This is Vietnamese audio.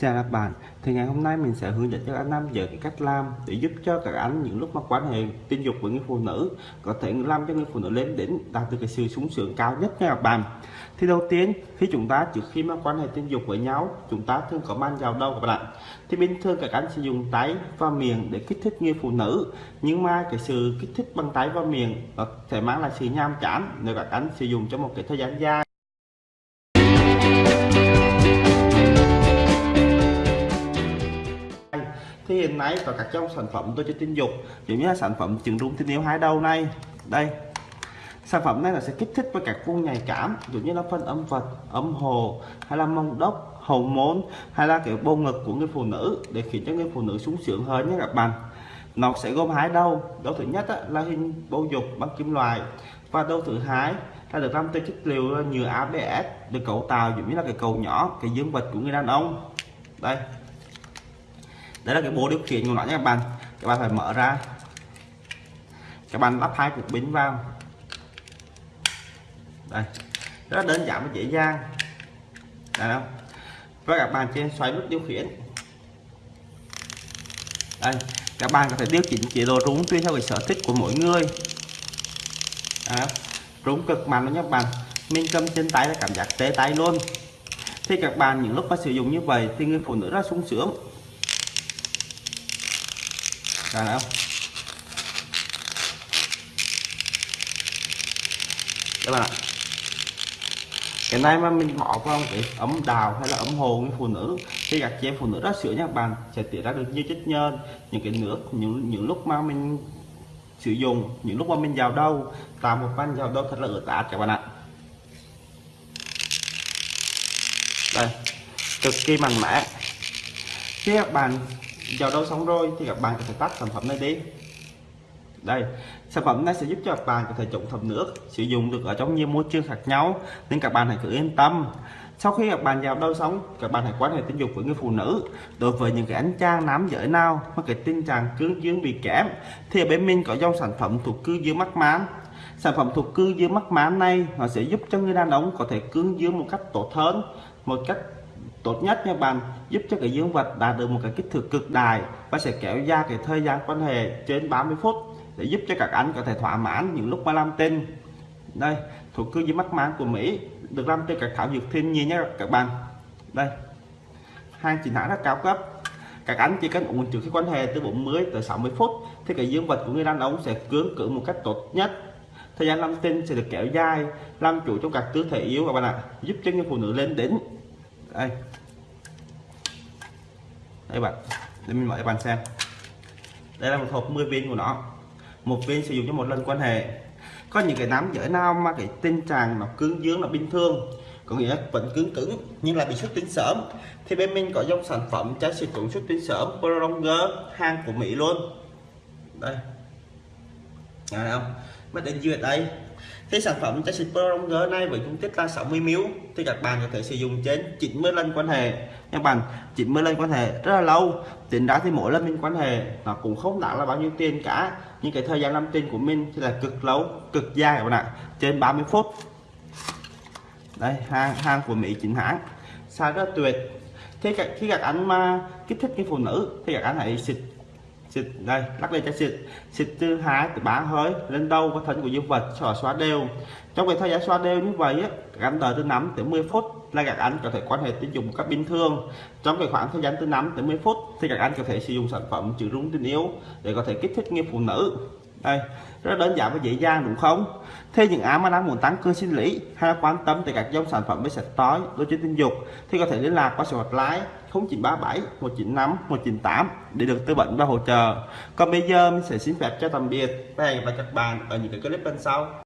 Chào các bạn, thì ngày hôm nay mình sẽ hướng dẫn cho các anh nam giới cái cách làm để giúp cho các anh những lúc mà quan hệ tình dục với người phụ nữ có thể làm cho người phụ nữ lên đỉnh đạt được cái sự sung sướng cao nhất nha các bạn. Thì đầu tiên khi chúng ta trước khi mà quan hệ tình dục với nhau chúng ta thường có mang vào đâu các bạn. Thì bình thường các anh sử dụng tay và miệng để kích thích người phụ nữ nhưng mà cái sự kích thích bằng tay và miệng có thể mang lại sự nham chán nếu các anh sử dụng trong một cái thời gian dài thì hiện nay có các trong sản phẩm tôi cho tin dục giống như là sản phẩm trứng rung tình yêu hai đầu này. Đây. Sản phẩm này là sẽ kích thích với các vùng nhạy cảm, giống như là phân âm vật, âm hồ, hay là mông đốc, hậu môn, hay là cái bầu ngực của người phụ nữ để khiến cho người phụ nữ sung sướng hơn nhé các bạn. Nó sẽ gồm hai đầu. Đầu thứ nhất là hình bầu dục bằng kim loại. Và đầu thứ hai là được làm từ chất liệu nhựa ABS được cấu tạo giống như là cái cầu nhỏ, cái dương vật của người đàn ông. Đây đấy là cái bộ điều khiển của nó nhé các bạn. Các bạn phải mở ra. Các bạn lắp hai cục pin vào. Đây. Rất đơn giản và dễ dàng. Đây không và các bạn trên xoay nút điều khiển. Đây. Các bạn có thể điều chỉnh chế độ rung tùy theo cái sở thích của mỗi người. À, rung cực mạnh đó nhé các bạn. Mình cầm trên tay là cảm giác tê tay luôn. Thì các bạn những lúc mà sử dụng như vậy thì người phụ nữ rất sung sướng ra nào. Các bạn ạ. Cái này mà mình bỏ vào cái ấm đào hay là ấm hồ với phụ nữ khi các chị em phụ nữ rất sữa nha các bạn sẽ tiết ra được như chất nhơn những cái nước, những những lúc mà mình sử dụng, những lúc mà mình vào đâu, tạo một van vào đâu thật là ướt át các bạn ạ. Đây, cực kỳ mạnh mẽ. Khi các bạn vào đâu xong rồi thì các bạn có thể tắt sản phẩm này đi. Đây, sản phẩm này sẽ giúp cho các bạn có thể chống thấm nước, sử dụng được ở trong nhiều môi trường khác nhau, nên các bạn hãy cứ yên tâm. Sau khi các bạn vào đâu sống các bạn hãy quan hệ tình dục với người phụ nữ, đối với những cái anh chàng nam giới nào mà cái tình trạng cương dương bị kém, thì ở bên mình có dòng sản phẩm thuộc cư dương mắc mán. Sản phẩm thuộc cư dương mắc mán này, nó sẽ giúp cho người đàn ông có thể cương dương một cách tốt hơn, một cách tốt nhất nha bạn, giúp cho cái dương vật đạt được một cái kích thước cực đại và sẽ kéo dài cái thời gian quan hệ trên 30 phút để giúp cho các anh có thể thỏa mãn những lúc mà làm tin đây thuộc cư di mắc máng của Mỹ, được làm từ các thảo dược thiên nhiên nhé các bạn. Đây hàng chính hãng rất cao cấp. Các anh chỉ cần uống trước khi quan hệ từ 40 tới 60 phút thì cái dương vật của người đàn ông sẽ cưỡng cử một cách tốt nhất. Thời gian làm tin sẽ được kéo dài, làm chủ trong các tư thể yếu các bạn ạ, giúp cho người phụ nữ lên đỉnh đây đây bạn, để mình mở cho bạn xem. Đây là một hộp 10 viên của nó. Một viên sử dụng cho một lần quan hệ. Có những cái nắm giới nào mà cái tình trạng nó cứng dương là bình thường? Có nghĩa vẫn cứng cứng, nhưng là bị xuất tinh sớm. Thì bên mình có dòng sản phẩm trái xịt cũng xuất tinh sớm, Prolonger, hàng của Mỹ luôn. Đây. Nghe không? Mất đến duyệt đây thì sản phẩm trái xịt Prolonger này với dung tích là 60 ml thì các bạn có thể sử dụng trên 90 lần quan hệ. Các bạn 90 lần quan hệ rất là lâu. Tính ra thì mỗi lần mình quan hệ, nó cũng không đáng là bao nhiêu tiền cả. Nhưng cái thời gian làm tiền của mình thì là cực lâu, cực dài các bạn ạ. Trên 30 phút. Đây, hàng hàng của Mỹ chính hãng. Xài rất tuyệt thế khi các anh mà kích thích cái phụ nữ, thì các anh hãy xịt xịt, đây, lắc lên cho xịt. Xịt từ hai từ bá hơi, lên đâu có thân của dương vật cho xóa đều. Trong cái thời gian xóa đều như vậy á gắn anh từ 5 tới 10 phút là các anh có thể quan hệ tình dục một cách bình thường. Trong cái khoảng thời gian từ 5 tới 10 phút thì các anh có thể sử dụng sản phẩm trừ rung tình yêu để có thể kích thích người phụ nữ. Đây, rất đơn giản và dễ dàng, đúng không? Thế những ai mà đang muốn tăng cơ sinh lý hay là quan tâm tới các dòng sản phẩm với sạch tối đối với tình dục thì có thể liên lạc qua số hotline 0937 195 198 để được tư vấn và hỗ trợ. Còn bây giờ mình sẽ xin phép cho tạm biệt và hẹn gặp lại các bạn ở những cái clip bên sau.